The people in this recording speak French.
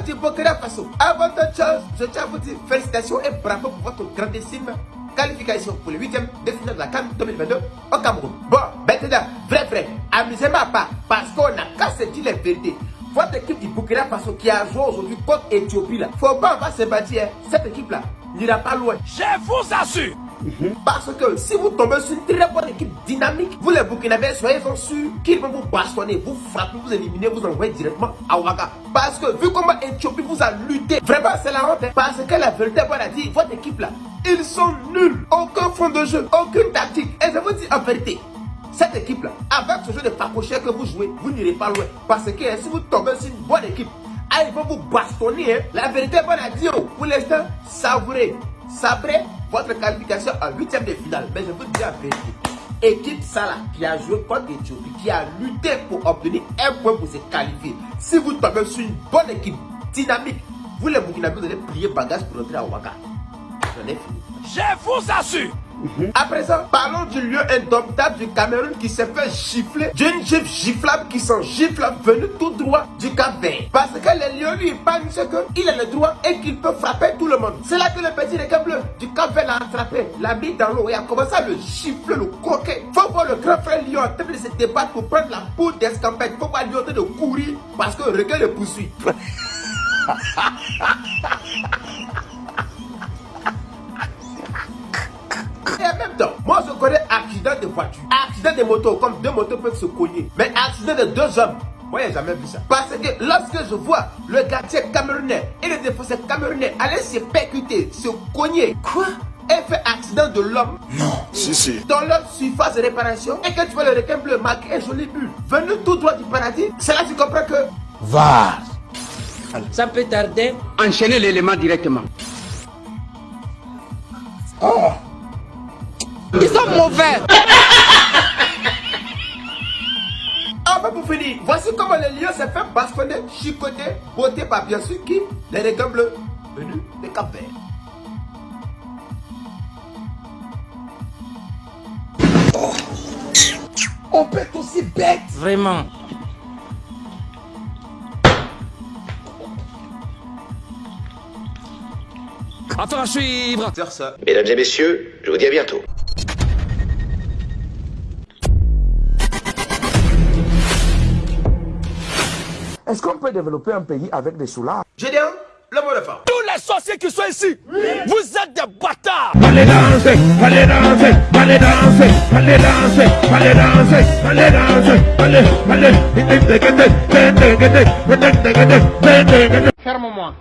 Du Burkina Faso, avant toute chose, je tiens à vous dire félicitations et bravo pour votre grandissime qualification pour le 8ème de de la CAN 2022 au Cameroun. Bon, maintenant, vrai, vrai, amusez-moi pas, parce qu'on a se dire les vérités. Votre équipe du Burkina Faso qui a joué aujourd'hui contre Éthiopie, là, faut pas, se bâtir, hein. cette équipe-là n'ira pas loin. Je vous assure Parce que si vous tombez sur une très bonne équipe dynamique, vous les Burkinabés, soyez sûrs qu'ils vont vous bastonner, vous frapper, vous éliminer, vous envoyer directement à Ouaga. Parce que vu comment Éthiopie vous a lutté, vraiment c'est la honte. hein. Parce que la vérité, on a dit, votre équipe là, ils sont nuls. Aucun fond de jeu, aucune tactique. Et je vous dis en vérité, cette équipe là, avec ce jeu de facochère que vous jouez, vous n'irez pas loin. Parce que hein, si vous tombez sur une bonne équipe, ah, ils vont vous bastonner. hein. La vérité, on a dit, oh, pour l'instant, savourez, sabrez votre qualification en huitième de finale. Mais je vous dis la vérité. Équipe Salah qui a joué contre Éthiopie, qui a lutté pour obtenir un point pour se qualifier. Si vous tombez sur une bonne équipe dynamique, vous les Burkinabés, vous allez plier bagage pour rentrer à Ouaga. J'en ai fini. Je vous assure À présent, parlons du lieu indomptable du Cameroun qui s'est fait gifler d'une gifle giflable qui s'en gifle venue tout droit du Cap Vert. Parce que les lions lui pensent qu'il a le droit et qu'il peut frapper tout le monde. C'est là que le petit requin bleu du Cap Vert l'a attrapé, l'a mis dans l'eau et a commencé à le gifler, le coquet. Faut voir le grand frère lion en train de se débattre pour prendre la poudre d'escampette. Faut voir lion en train de courir parce que le requin le poursuit. accident de voiture, accident. De moto, comme deux motos peuvent se cogner. Mais accident de deux hommes, moi j'ai jamais vu ça. Parce que lorsque je vois le gardien camerounais et le défenseur camerounais aller se percuter, se cogner, quoi? Et fait accident de l'homme. Non, si, si. dans leur surface de réparation. Et que tu vois le requin bleu marquer un joli but. Venu tout droit du paradis, c'est là que tu comprends que Va. Ça peut tarder. Enchaînez l'élément directement. Ils sont mauvais. Enfin pour finir, voici comment le lion s'est fait bastonner, chicoter, beauté par bien sûr qui Les requins bleus venus de Cap Vert. On peut être aussi bête Vraiment. Affaire à suivre faire ça. Mesdames et messieurs, je vous dis à bientôt. Est-ce qu'on peut développer un pays avec des soulards Gédéon, le mot de fin. Tous les sorciers qui sont ici, vous êtes des bâtards Allez danser, allez danser, allez danser, allez danser, allez danser, allez danser, allez, allez, allez, Ferme-moi.